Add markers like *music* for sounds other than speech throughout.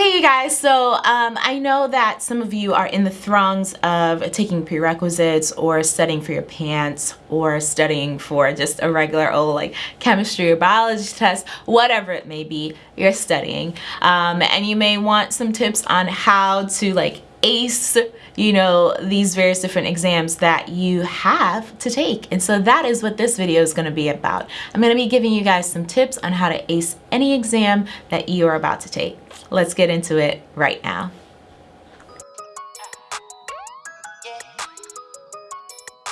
Okay, you guys, so um, I know that some of you are in the throngs of taking prerequisites or studying for your PANCE or studying for just a regular old like chemistry or biology test, whatever it may be, you're studying. Um, and you may want some tips on how to like ace you know these various different exams that you have to take. And so that is what this video is going to be about. I'm going to be giving you guys some tips on how to ace any exam that you are about to take let's get into it right now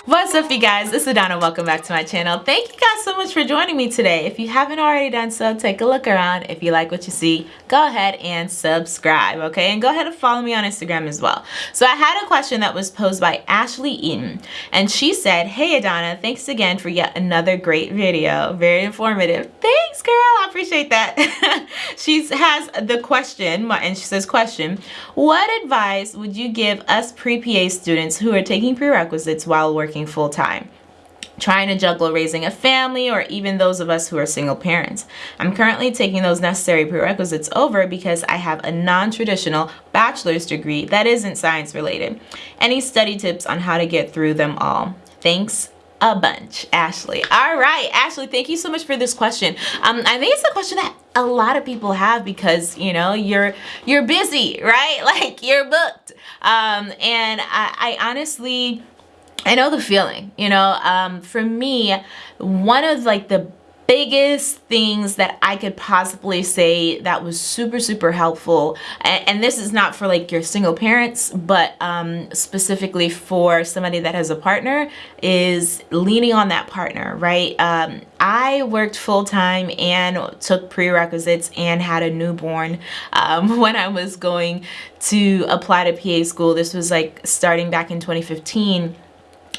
What's up you guys, it's Adana, welcome back to my channel. Thank you guys so much for joining me today. If you haven't already done so, take a look around. If you like what you see, go ahead and subscribe, okay? And go ahead and follow me on Instagram as well. So I had a question that was posed by Ashley Eaton, and she said, Hey Adana, thanks again for yet another great video. Very informative. Thanks girl, I appreciate that. *laughs* she has the question, and she says, question, what advice would you give us pre-PA students who are taking prerequisites while working working full time trying to juggle raising a family or even those of us who are single parents. I'm currently taking those necessary prerequisites over because I have a non-traditional bachelor's degree that isn't science related. Any study tips on how to get through them all? Thanks a bunch, Ashley. All right, Ashley, thank you so much for this question. Um, I think it's a question that a lot of people have because, you know, you're you're busy, right? *laughs* Like you're booked. Um, and I, I honestly I know the feeling, you know, um, for me, one of like the biggest things that I could possibly say that was super, super helpful, and, and this is not for like your single parents, but um, specifically for somebody that has a partner, is leaning on that partner, right? Um, I worked full-time and took prerequisites and had a newborn um, *laughs* when I was going to apply to PA school. This was like starting back in 2015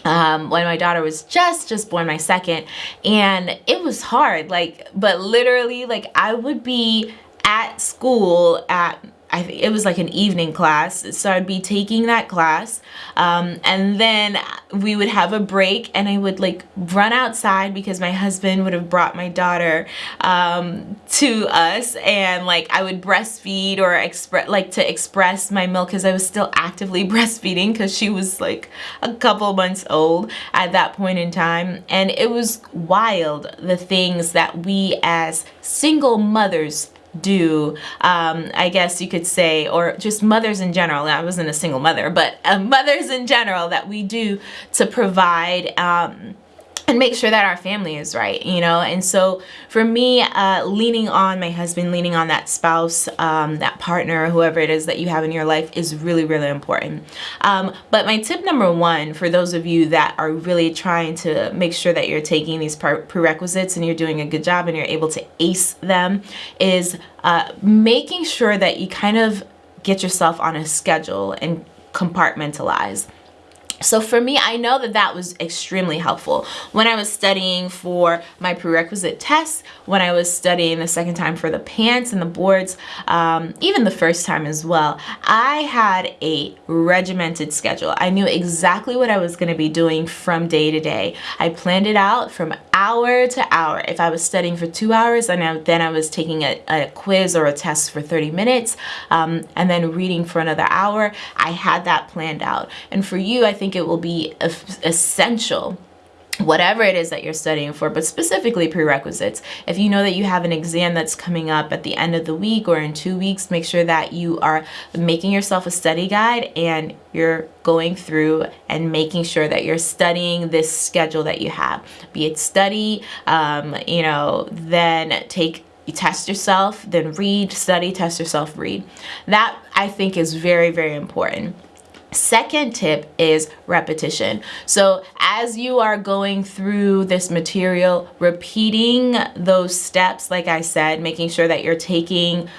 um, when my daughter was just just born my second and it was hard like but literally like I would be at school at I think it was like an evening class so I'd be taking that class um, and then we would have a break and I would like run outside because my husband would have brought my daughter um, to us and like I would breastfeed or express like to express my milk because I was still actively *laughs* breastfeeding because she was like a couple months old at that point in time and it was wild the things that we as single mothers do um, I guess you could say or just mothers in general I wasn't a single mother but uh, mothers in general that we do to provide um, and make sure that our family is right you know? And so for me uh, leaning on my husband leaning on that spouse um, that partner whoever it is that you have in your life is really really important. Um, but my tip number one for those of you that are really trying to make sure that you're taking these prerequisites and you're doing a good job and you're able to ace them is uh, making sure that you kind of get yourself on a schedule and compartmentalize so for me, I know that that was extremely helpful. When I was studying for my prerequisite tests, when I was studying the second time for the PANCE and the boards, um, even the first time as well, I had a regimented schedule. I knew exactly what I was going to be doing from day to day. I planned it out from hour to hour. If I was studying for two hours, and then I was taking a, a, quiz or a test for 30 minutes, um, and then reading for another hour, I had that planned out. And for you, I think think it will be essential whatever it is that you're studying for, but specifically prerequisites. If you know that you have an exam that's coming up at the end of the week or in two weeks, make sure that you are making yourself a study guide and you're going through and making sure that you're studying this schedule that you have. Be it study, um, you know, then take you test yourself, then read, study, test yourself, read. That I think is very, very important. Second tip is repetition. So as you are going through this material, repeating those steps, like I said, making sure that you're taking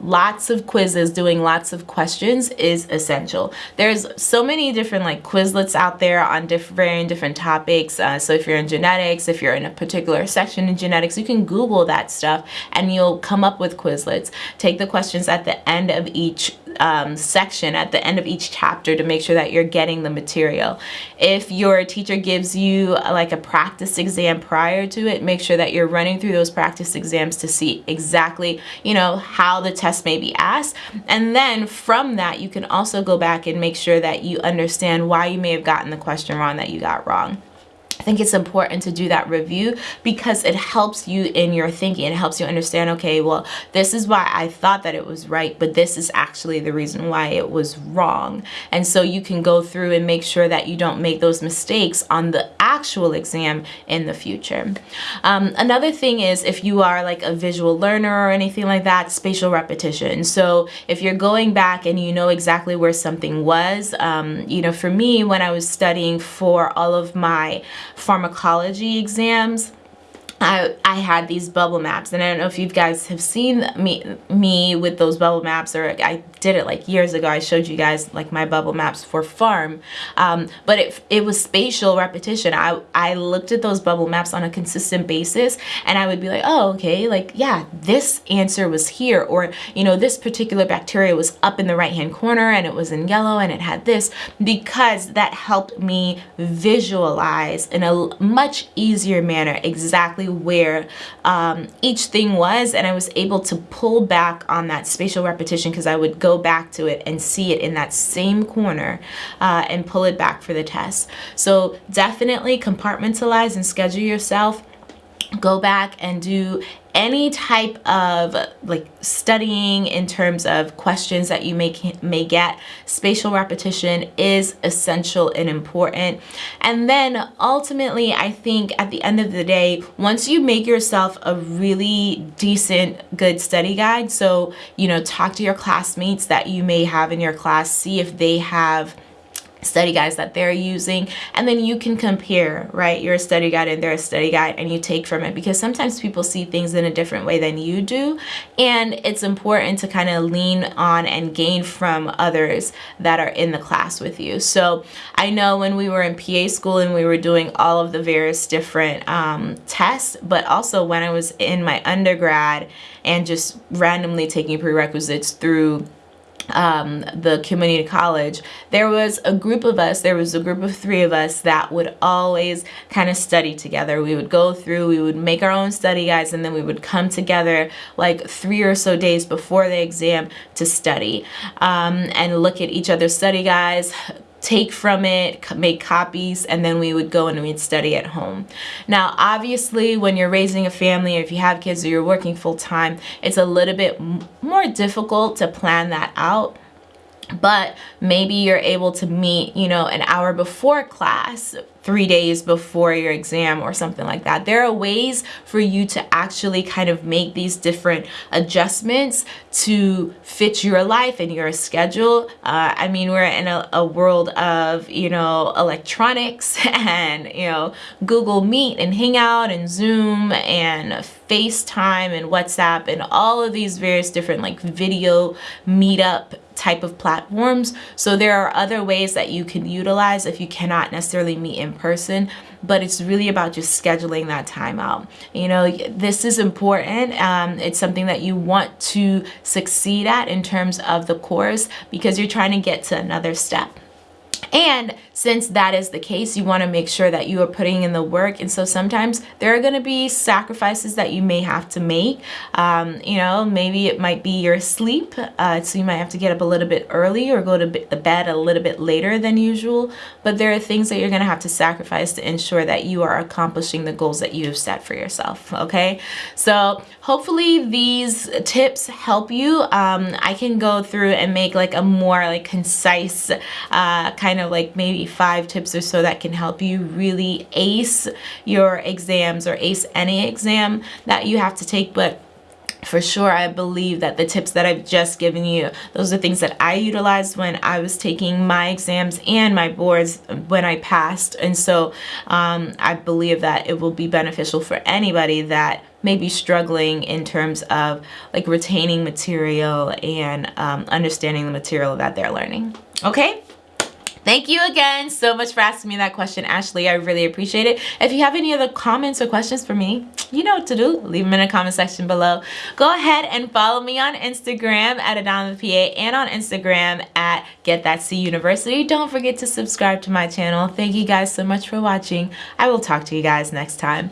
lots of quizzes, doing lots of questions is essential. There's so many different like Quizlets out there on different different topics. Uh, so if you're in genetics, if you're in a particular section in genetics, you can Google that stuff and you'll come up with Quizlets. Take the questions at the end of each um, section at the end of each chapter to make sure that you're getting the material. If your teacher gives you uh, like a practice exam prior to it, make sure that you're running through those practice exams to see exactly, you know, how the test may be asked. And then from that, you can also go back and make sure that you understand why you may have gotten the question wrong that you got wrong. I think it's important to do that review because it helps you in your thinking. It helps you understand, okay, well, this is why I thought that it was right, but this is actually the reason why it was wrong. And so you can go through and make sure that you don't make those mistakes on the actual exam in the future. Um, another thing is if you are like a visual learner or anything like that, spatial repetition. So if you're going back and you know exactly where something was, um, you know, for me, when I was studying for all of my pharmacology exams I, I had these bubble maps and I don't know if you guys have seen me me with those bubble maps or I did it like years ago. I showed you guys like my bubble maps for pharm. Um, but it, it was spatial repetition. I, I looked at those bubble maps on a consistent basis and I would be like oh okay like yeah this answer was here or you know this particular bacteria was up in the right hand corner and it was in yellow and it had this because that helped me visualize in a much easier manner exactly where um, each thing was and I was able to pull back on that spatial repetition because I would go back to it and see it in that same corner uh, and pull it back for the test. So definitely compartmentalize and schedule yourself go back and do any type of like studying in terms of questions that you may may get. Spatial repetition is essential and important. And then ultimately I think at the end of the day once you make yourself a really decent good study guide so you know talk to your classmates that you may have in your class see if they have study guides that they're using. And then you can compare right? Your study guide and their study guide and you take from it. Because sometimes people see things in a different way than you do. And it's important to kind of lean on and gain from others that are in the class with you. So I know when we were in PA school and we were doing all of the various different um, tests but also when I was in my undergrad and just randomly taking prerequisites through um, the community college, there was a group of us, there was a group of three of us that would always kind of study together. We would go through, we would make our own study guides, and then we would come together like three or so days before the exam to study um, and look at each other's study guides, take from it, make copies, and then we would go and we'd study at home. Now, obviously, when you're raising a family or if you have kids or you're working full time, it's a little bit more difficult to plan that out but maybe you're able to meet you know an hour before class three days before your exam or something like that. There are ways for you to actually kind of make these different adjustments to fit your life and your schedule. Uh, I mean, we're in a, a, world of, you know, electronics *laughs* and, you know, Google Meet and Hangout and Zoom and FaceTime and WhatsApp and all of these various different like video meetup type of platforms. So there are other ways that you can utilize if you cannot necessarily meet in person, but it's really about just scheduling that time out. You know, this is important. Um, it's something that you want to succeed at in terms of the course because you're trying to get to another step. And since that is the case, you want to make sure that you are putting in the work. And so sometimes there are going to be sacrifices that you may have to make. Um, you know, maybe it might be your sleep. Uh, so you might have to get up a little bit early or go to bed a little bit later than usual. But there are things that you're going to have to sacrifice to ensure that you are accomplishing the goals that you have set for yourself. Okay. So hopefully these tips help you. Um, I can go through and make like a more like concise uh, kind of like maybe five tips or so that can help you really ace your exams or ace any exam that you have to take. But for sure I believe that the tips that I've just given you those are things that I utilized when I was taking my exams and my boards when I passed. And so um, I believe that it will be beneficial for anybody that may be struggling in terms of like retaining material and um, understanding the material that they're learning. Okay Thank you again so much for asking me that question, Ashley. I really appreciate it. If you have any other comments or questions for me, you know what to do. Leave them in the comment section below. Go ahead and follow me on Instagram at AdanaPA and on Instagram at Get That C University. Don't forget to subscribe to my channel. Thank you guys so much for watching. I will talk to you guys next time.